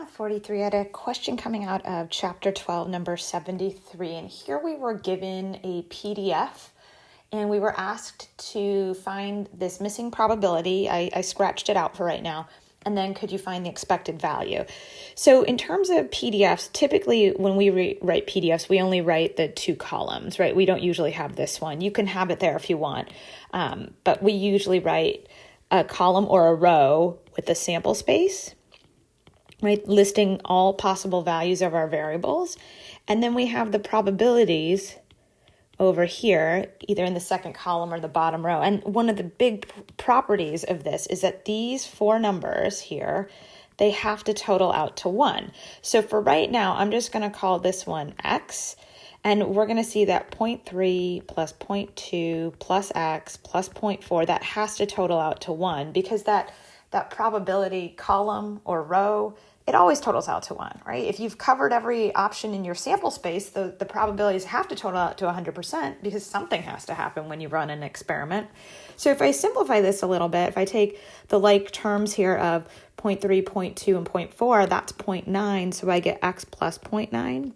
Math 43 I had a question coming out of chapter 12, number 73. And here we were given a PDF and we were asked to find this missing probability. I, I scratched it out for right now. And then could you find the expected value? So, in terms of PDFs, typically when we re- write PDFs, we only write the two columns, right? We don't usually have this one. You can have it there if you want, um, but we usually write a column or a row with the sample space right? Listing all possible values of our variables. And then we have the probabilities over here, either in the second column or the bottom row. And one of the big properties of this is that these four numbers here, they have to total out to one. So for right now, I'm just going to call this one x. And we're going to see that 0.3 plus 0.2 plus x plus 0.4, that has to total out to 1 because that, that probability column or row it always totals out to one, right? If you've covered every option in your sample space, the, the probabilities have to total out to 100% because something has to happen when you run an experiment. So if I simplify this a little bit, if I take the like terms here of 0 0.3, 0.2, and 0 0.4, that's 0.9. So I get x plus 0.9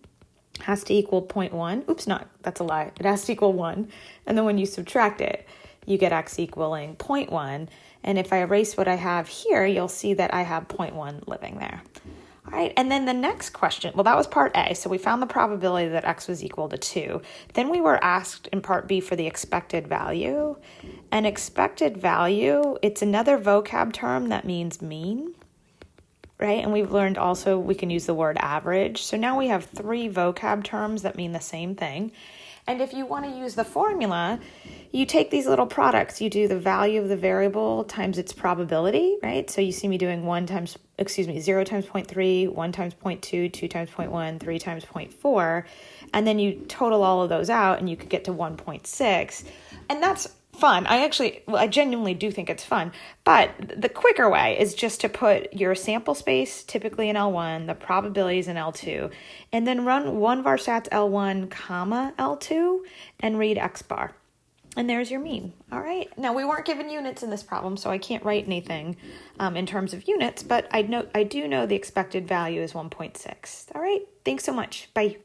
has to equal 0.1. Oops, not, that's a lie. It has to equal 1. And then when you subtract it, you get x equaling 0.1. And if I erase what I have here, you'll see that I have 0.1 living there. All right, and then the next question, well, that was part A. So we found the probability that x was equal to 2. Then we were asked in part B for the expected value. An expected value, it's another vocab term that means mean, right? And we've learned also we can use the word average. So now we have three vocab terms that mean the same thing. And if you want to use the formula, you take these little products, you do the value of the variable times its probability, right? So you see me doing 1 times, excuse me, 0 times 0.3, 1 times 0.2, 2 times 0.1, 3 times 0.4, and then you total all of those out and you could get to 1.6. And that's fun. I actually, well, I genuinely do think it's fun. But the quicker way is just to put your sample space, typically in L1, the probabilities in L2, and then run one varstats L1, comma L2, and read X bar. And there's your mean. All right. Now we weren't given units in this problem, so I can't write anything um, in terms of units, but I know I do know the expected value is 1.6. All right. Thanks so much. Bye.